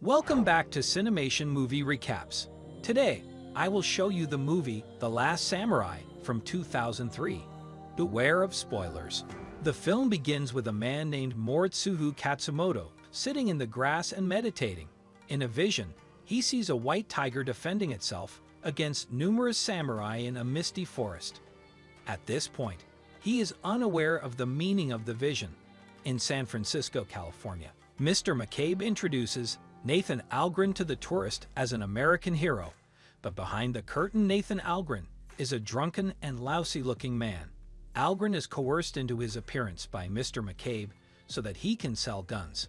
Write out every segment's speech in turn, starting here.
Welcome back to Cinemation Movie Recaps. Today, I will show you the movie The Last Samurai from 2003. Beware of spoilers. The film begins with a man named Moritsugu Katsumoto sitting in the grass and meditating. In a vision, he sees a white tiger defending itself against numerous samurai in a misty forest. At this point, he is unaware of the meaning of the vision. In San Francisco, California, Mr. McCabe introduces Nathan Algren to the tourist as an American hero, but behind the curtain Nathan Algren is a drunken and lousy-looking man. Algren is coerced into his appearance by Mr. McCabe so that he can sell guns.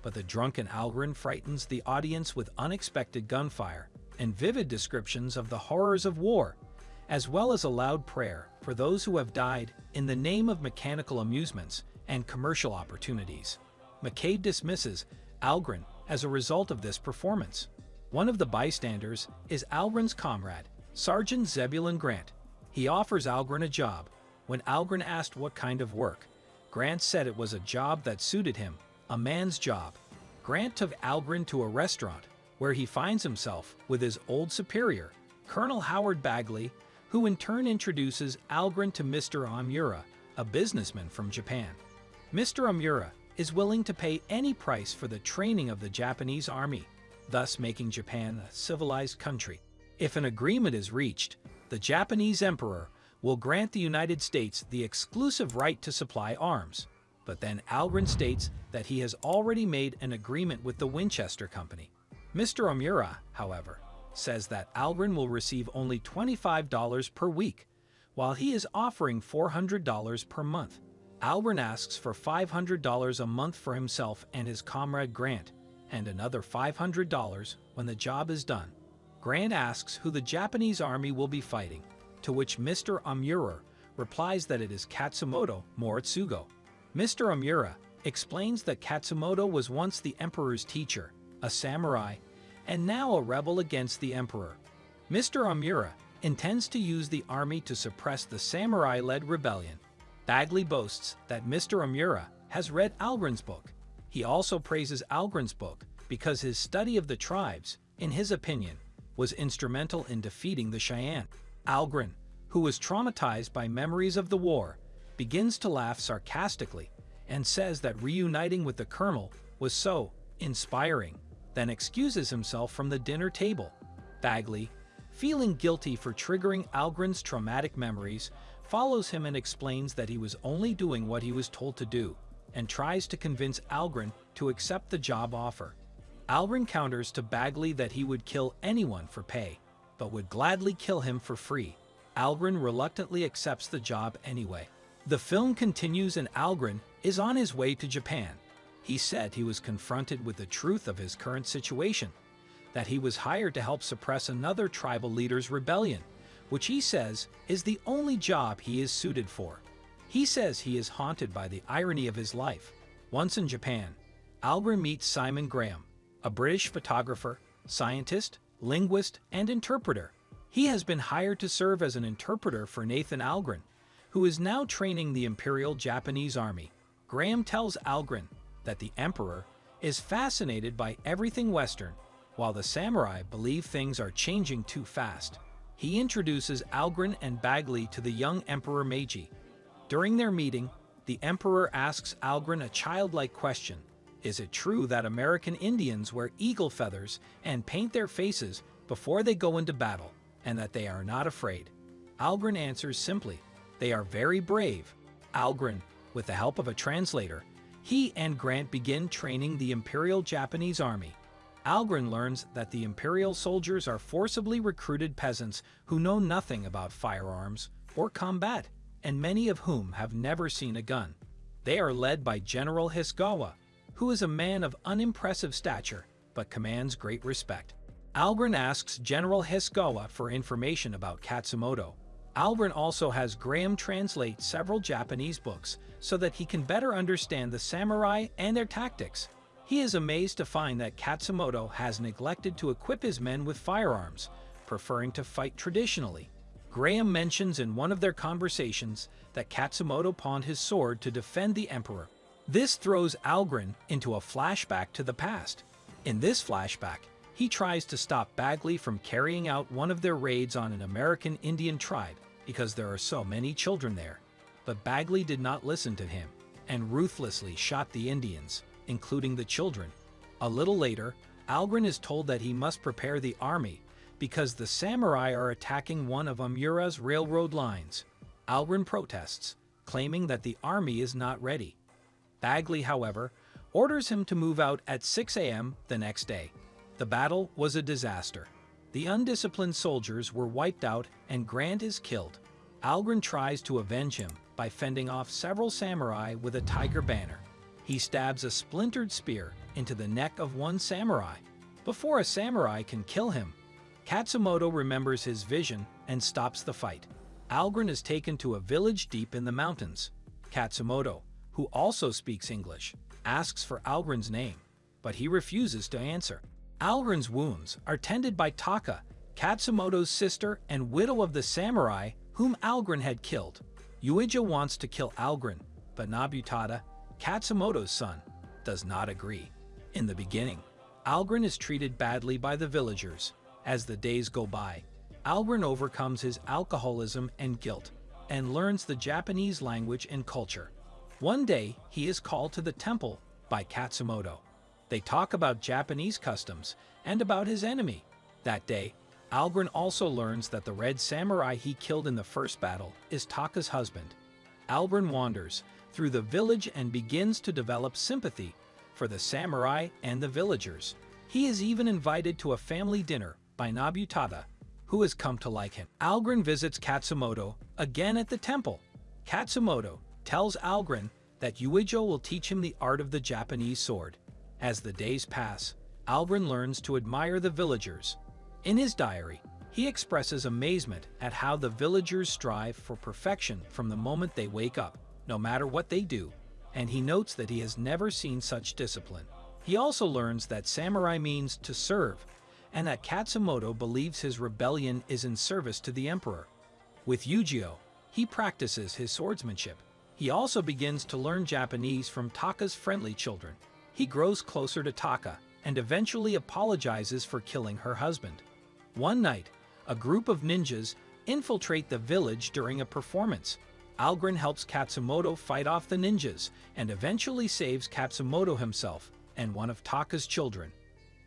But the drunken Algren frightens the audience with unexpected gunfire and vivid descriptions of the horrors of war, as well as a loud prayer for those who have died in the name of mechanical amusements and commercial opportunities. McCabe dismisses Algren as a result of this performance. One of the bystanders is Algren's comrade, Sergeant Zebulon Grant. He offers Algren a job, when Algren asked what kind of work, Grant said it was a job that suited him, a man's job. Grant took Algren to a restaurant, where he finds himself with his old superior, Colonel Howard Bagley, who in turn introduces Algren to Mr. Omura, a businessman from Japan. Mr. Omura is willing to pay any price for the training of the Japanese army, thus making Japan a civilized country. If an agreement is reached, the Japanese emperor will grant the United States the exclusive right to supply arms. But then Algren states that he has already made an agreement with the Winchester Company. Mr. Omura, however, says that Algren will receive only $25 per week, while he is offering $400 per month. Algren asks for $500 a month for himself and his comrade Grant, and another $500 when the job is done. Grant asks who the Japanese army will be fighting, to which Mr. Omura replies that it is Katsumoto Moritsugu. Mr. Omura explains that Katsumoto was once the emperor's teacher, a samurai, and now a rebel against the emperor. Mr. Omura intends to use the army to suppress the samurai-led rebellion. Bagley boasts that Mr. Omura has read Algren's book. He also praises Algren's book because his study of the tribes, in his opinion, was instrumental in defeating the Cheyenne. Algren, who was traumatized by memories of the war, begins to laugh sarcastically and says that reuniting with the colonel was so inspiring, then excuses himself from the dinner table. Bagley, feeling guilty for triggering Algren's traumatic memories, follows him and explains that he was only doing what he was told to do, and tries to convince Algren to accept the job offer. Algren counters to Bagley that he would kill anyone for pay, but would gladly kill him for free. Algren reluctantly accepts the job anyway. The film continues and Algren is on his way to Japan. He said he was confronted with the truth of his current situation, that he was hired to help suppress another tribal leader's rebellion, which he says is the only job he is suited for. He says he is haunted by the irony of his life. Once in Japan, Algren meets Simon Graham, a British photographer, scientist, linguist, and interpreter. He has been hired to serve as an interpreter for Nathan Algren, who is now training the Imperial Japanese Army. Graham tells Algren that the Emperor is fascinated by everything Western, while the samurai believe things are changing too fast. He introduces Algren and Bagley to the young Emperor Meiji. During their meeting, the Emperor asks Algren a childlike question. Is it true that American Indians wear eagle feathers and paint their faces before they go into battle, and that they are not afraid? Algren answers simply, they are very brave. Algren, with the help of a translator, he and Grant begin training the Imperial Japanese Army. Algren learns that the Imperial soldiers are forcibly recruited peasants who know nothing about firearms or combat, and many of whom have never seen a gun. They are led by General Hisagawa, who is a man of unimpressive stature but commands great respect. Algren asks General Hisagawa for information about Katsumoto. Algren also has Graham translate several Japanese books so that he can better understand the samurai and their tactics. He is amazed to find that Katsumoto has neglected to equip his men with firearms, preferring to fight traditionally. Graham mentions in one of their conversations that Katsumoto pawned his sword to defend the emperor this throws Algren into a flashback to the past. In this flashback, he tries to stop Bagley from carrying out one of their raids on an American Indian tribe because there are so many children there. But Bagley did not listen to him and ruthlessly shot the Indians, including the children. A little later, Algren is told that he must prepare the army because the samurai are attacking one of Omura's railroad lines. Algren protests, claiming that the army is not ready. Bagley, however, orders him to move out at 6 a.m. the next day. The battle was a disaster. The undisciplined soldiers were wiped out and Grant is killed. Algren tries to avenge him by fending off several samurai with a tiger banner. He stabs a splintered spear into the neck of one samurai. Before a samurai can kill him, Katsumoto remembers his vision and stops the fight. Algren is taken to a village deep in the mountains. Katsumoto, who also speaks English, asks for Algren's name, but he refuses to answer. Algren's wounds are tended by Taka, Katsumoto's sister and widow of the samurai whom Algren had killed. Yuijo wants to kill Algren, but Nobutada, Katsumoto's son, does not agree. In the beginning, Algren is treated badly by the villagers. As the days go by, Algren overcomes his alcoholism and guilt and learns the Japanese language and culture. One day, he is called to the temple by Katsumoto. They talk about Japanese customs and about his enemy. That day, Algren also learns that the red samurai he killed in the first battle is Taka's husband. Algren wanders through the village and begins to develop sympathy for the samurai and the villagers. He is even invited to a family dinner by Nobutada, who has come to like him. Algren visits Katsumoto again at the temple. Katsumoto tells Algren that Yuijo will teach him the art of the Japanese sword. As the days pass, Algren learns to admire the villagers. In his diary, he expresses amazement at how the villagers strive for perfection from the moment they wake up, no matter what they do, and he notes that he has never seen such discipline. He also learns that samurai means to serve, and that Katsumoto believes his rebellion is in service to the emperor. With Yuijo, he practices his swordsmanship. He also begins to learn Japanese from Taka's friendly children, he grows closer to Taka and eventually apologizes for killing her husband. One night, a group of ninjas infiltrate the village during a performance. Algren helps Katsumoto fight off the ninjas and eventually saves Katsumoto himself and one of Taka's children.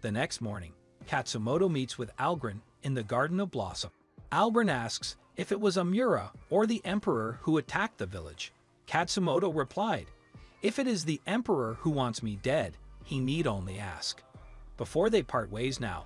The next morning, Katsumoto meets with Algren in the Garden of Blossom. Algren asks if it was Omura or the Emperor who attacked the village. Katsumoto replied, if it is the Emperor who wants me dead, he need only ask. Before they part ways now,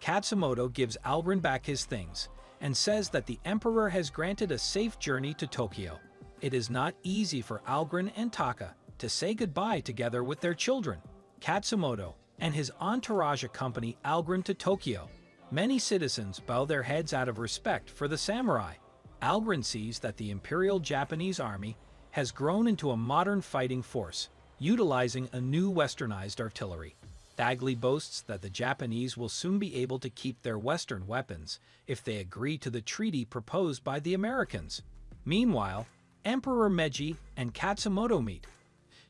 Katsumoto gives Algren back his things and says that the Emperor has granted a safe journey to Tokyo. It is not easy for Algren and Taka to say goodbye together with their children. Katsumoto and his entourage accompany Algren to Tokyo. Many citizens bow their heads out of respect for the samurai. Algren sees that the Imperial Japanese Army has grown into a modern fighting force, utilizing a new westernized artillery. Bagley boasts that the Japanese will soon be able to keep their Western weapons if they agree to the treaty proposed by the Americans. Meanwhile, Emperor Meiji and Katsumoto meet.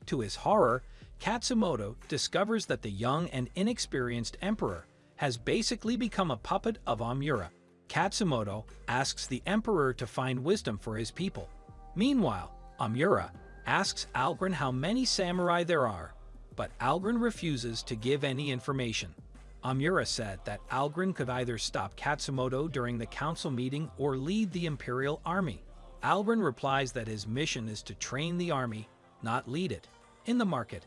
To his horror, Katsumoto discovers that the young and inexperienced emperor has basically become a puppet of Omura. Katsumoto asks the emperor to find wisdom for his people. Meanwhile, Omura asks Algren how many samurai there are, but Algren refuses to give any information. Omura said that Algren could either stop Katsumoto during the council meeting or lead the Imperial Army. Algren replies that his mission is to train the army, not lead it. In the market,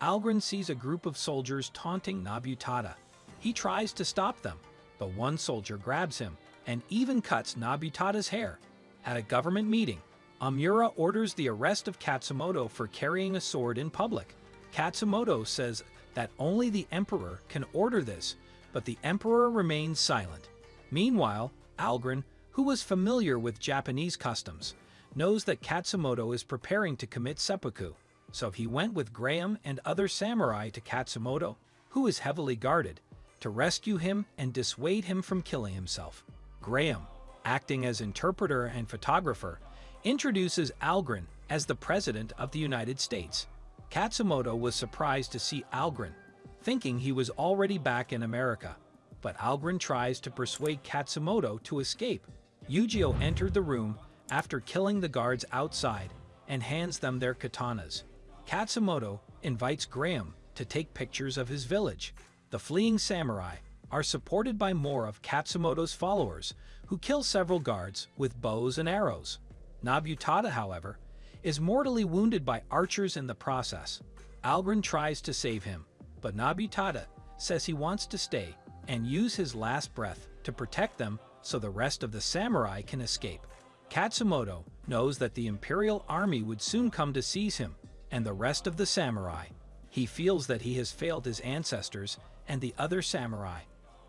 Algren sees a group of soldiers taunting Nobutada. He tries to stop them, but one soldier grabs him and even cuts Nobutada's hair. At a government meeting, Omura orders the arrest of Katsumoto for carrying a sword in public. Katsumoto says that only the emperor can order this, but the emperor remains silent. Meanwhile, Algren, who was familiar with Japanese customs, knows that Katsumoto is preparing to commit seppuku, so he went with Graham and other samurai to Katsumoto, who is heavily guarded, to rescue him and dissuade him from killing himself. Graham, acting as interpreter and photographer, introduces Algren as the President of the United States. Katsumoto was surprised to see Algren, thinking he was already back in America. But Algren tries to persuade Katsumoto to escape. Yujiro entered the room after killing the guards outside and hands them their katanas. Katsumoto invites Graham to take pictures of his village. The fleeing samurai are supported by more of Katsumoto's followers, who kill several guards with bows and arrows. Nobutada, however, is mortally wounded by archers in the process. Algren tries to save him, but Nobutada says he wants to stay and use his last breath to protect them so the rest of the samurai can escape. Katsumoto knows that the imperial army would soon come to seize him and the rest of the samurai. He feels that he has failed his ancestors and the other samurai.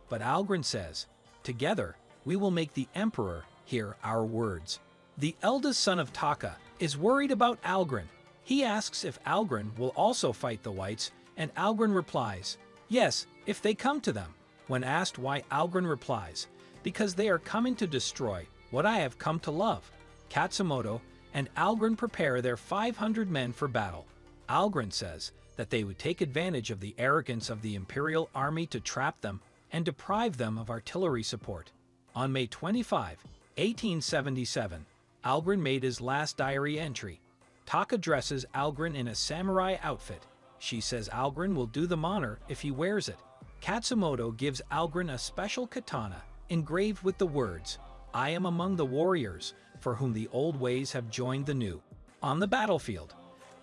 But Algren says, Together, we will make the emperor hear our words. The eldest son of Taka is worried about Algren. He asks if Algren will also fight the whites, and Algren replies, Yes, if they come to them. When asked why Algren replies, Because they are coming to destroy what I have come to love. Katsumoto and Algren prepare their 500 men for battle. Algren says that they would take advantage of the arrogance of the Imperial Army to trap them and deprive them of artillery support. On May 25, 1877, Algren made his last diary entry. Taka dresses Algren in a samurai outfit. She says Algren will do them honor if he wears it. Katsumoto gives Algren a special katana engraved with the words, I am among the warriors for whom the old ways have joined the new. On the battlefield,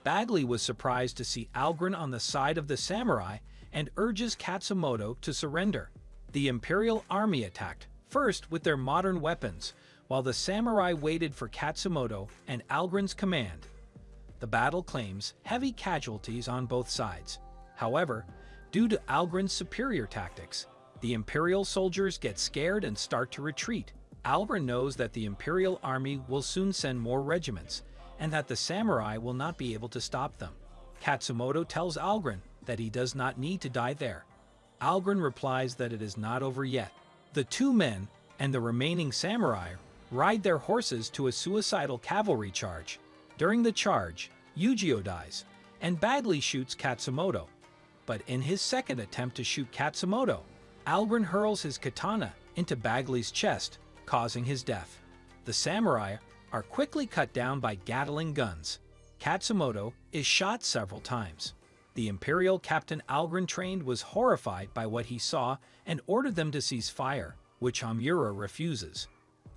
Bagley was surprised to see Algren on the side of the samurai and urges Katsumoto to surrender. The Imperial Army attacked, first with their modern weapons, while the samurai waited for Katsumoto and Algren's command. The battle claims heavy casualties on both sides. However, due to Algren's superior tactics, the Imperial soldiers get scared and start to retreat. Algren knows that the Imperial army will soon send more regiments, and that the samurai will not be able to stop them. Katsumoto tells Algren that he does not need to die there. Algren replies that it is not over yet. The two men and the remaining samurai ride their horses to a suicidal cavalry charge. During the charge, Yujiro dies, and Bagley shoots Katsumoto. But in his second attempt to shoot Katsumoto, Algren hurls his katana into Bagley's chest, causing his death. The samurai are quickly cut down by Gatling guns. Katsumoto is shot several times. The Imperial Captain Algren trained was horrified by what he saw and ordered them to cease fire, which Omura refuses.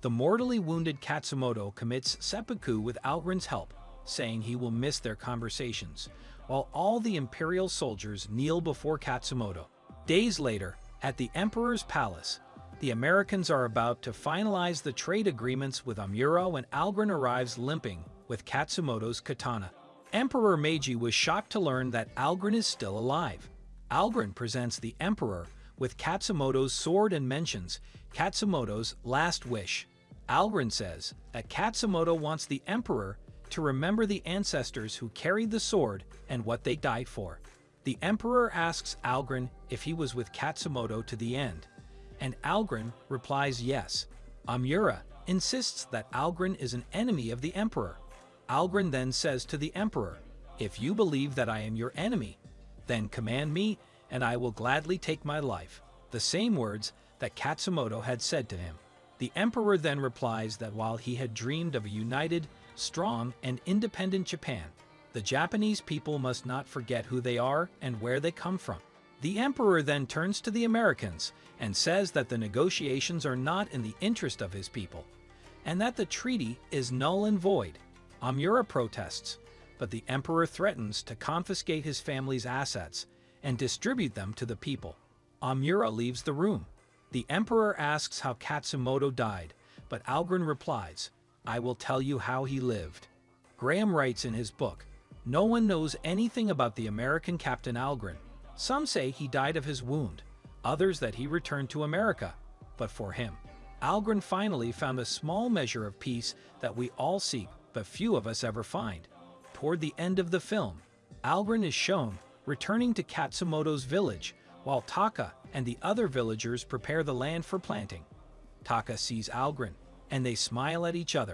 The mortally wounded Katsumoto commits seppuku with Algren's help, saying he will miss their conversations, while all the Imperial soldiers kneel before Katsumoto. Days later, at the Emperor's Palace, the Americans are about to finalize the trade agreements with Omura when Algren arrives limping with Katsumoto's katana. Emperor Meiji was shocked to learn that Algren is still alive. Algren presents the Emperor with Katsumoto's sword and mentions Katsumoto's last wish. Algren says that Katsumoto wants the Emperor to remember the ancestors who carried the sword and what they died for. The Emperor asks Algren if he was with Katsumoto to the end and Algren replies yes. Omura insists that Algren is an enemy of the Emperor. Algren then says to the Emperor, If you believe that I am your enemy, then command me, and I will gladly take my life. The same words that Katsumoto had said to him. The Emperor then replies that while he had dreamed of a united, strong, and independent Japan, the Japanese people must not forget who they are and where they come from. The emperor then turns to the Americans and says that the negotiations are not in the interest of his people, and that the treaty is null and void. Omura protests, but the emperor threatens to confiscate his family's assets and distribute them to the people. Omura leaves the room. The emperor asks how Katsumoto died, but Algren replies, I will tell you how he lived. Graham writes in his book, No one knows anything about the American Captain Algren, some say he died of his wound, others that he returned to America. But for him, Algren finally found a small measure of peace that we all seek but few of us ever find. Toward the end of the film, Algren is shown returning to Katsumoto's village while Taka and the other villagers prepare the land for planting. Taka sees Algren, and they smile at each other.